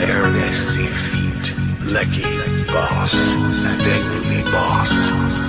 Ernest Feet, Lucky Boss, and Angry Boss.